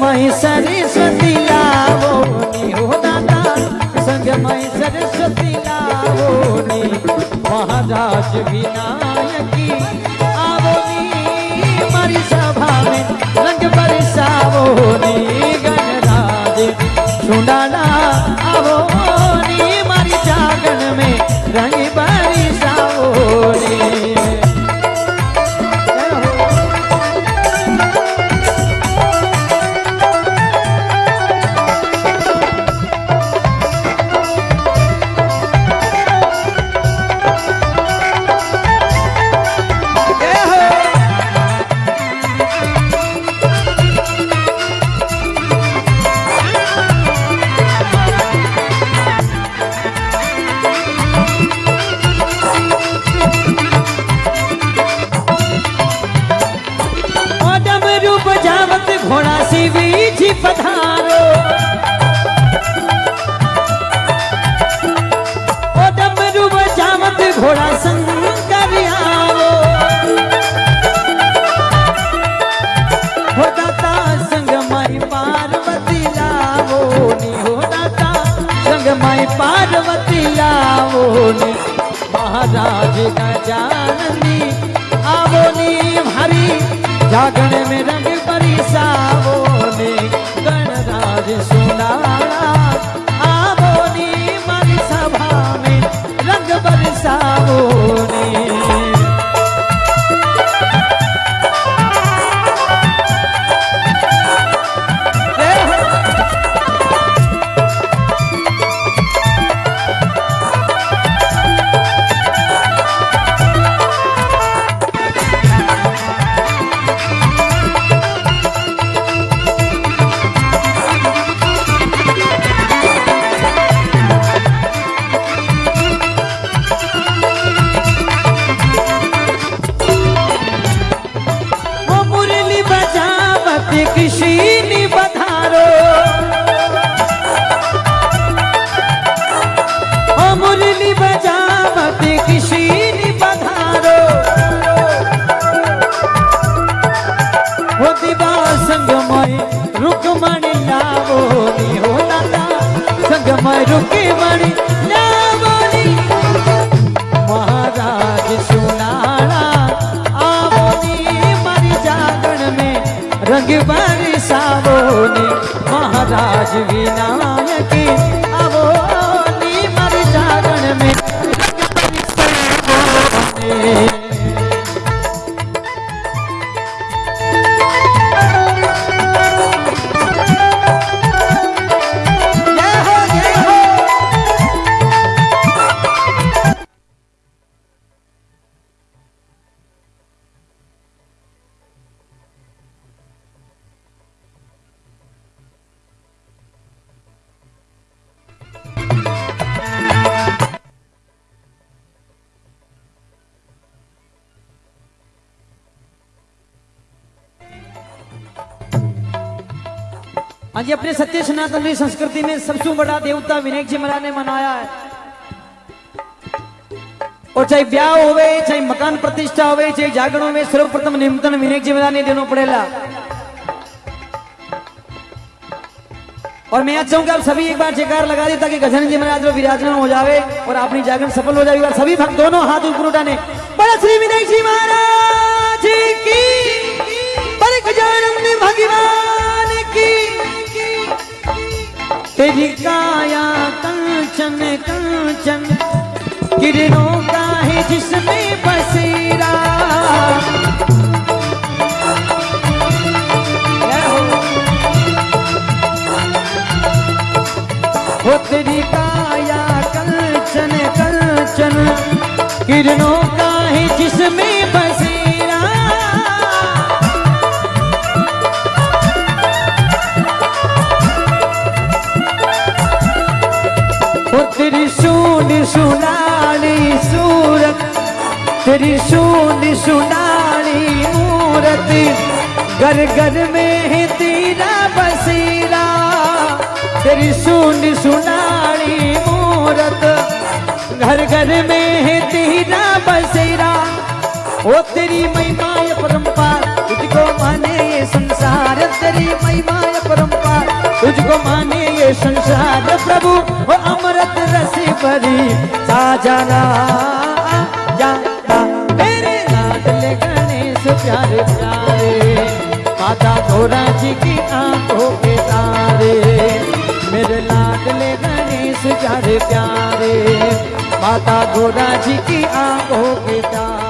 मई सरस्वती लावो हो दादा संग मई सरस्वती लावो नी। महाराज विनायकी डमरू बजावत घोड़ा शिवी जी पधारो। ओ घोड़ा शंकर आवो हो दाता संग माई पार्वती लावो नी हो दाता संग माई पार्वती लावो, नी महाराज गजाननी आवो नी भारी। जागण में किसी रंग बरसावो नी महाराज विनायक आवो नी मर जागण में आज अपने सत्य सनातन संस्कृति में सबसे बड़ा देवता विनायक जी महाराज ने मनाया है। और चाहे ब्याह होवे, चाहे मकान प्रतिष्ठा होवे, चाहे जागरण में सर्वप्रथम निमंत्रण विनायक जी महाराज ने देना पड़ेगा और मैं आज चाहूँगा आप सभी एक बार जयकार लगा दे ताकि गजन जी महाराज विराजमान हो जावे और अपनी जागरण सफल हो जाए। सभी भक्त दोनों हाथ ऊपर उठाने। बड़ा श्री विनायक जी महाराज की काया कंचन कंचन। किरणों का है जिसमें बसेरा। हो तेरी काया कंचन कंचन। किरणों सुनाली सूरत, तेरी सूंड सुनाली मूरत। घर घर में है तेरा बसेरा, तेरी सूंड सुनाली मूरत। घर घर में है तेरा बसेरा, ओ तेरी महिमा ये परंपार, तुझको माने ये संसार। तेरी महिमा ये परंपार, तुझको माने ये संसार। प्रभु भरी साजना जाता मेरे लाडले गणेश प्यारे प्यारे। माता थोड़ा जी की आँखों के तारे। मेरे लाडले गणेश प्यारे प्यारे। माता थोड़ा जी की आँखों के तारे।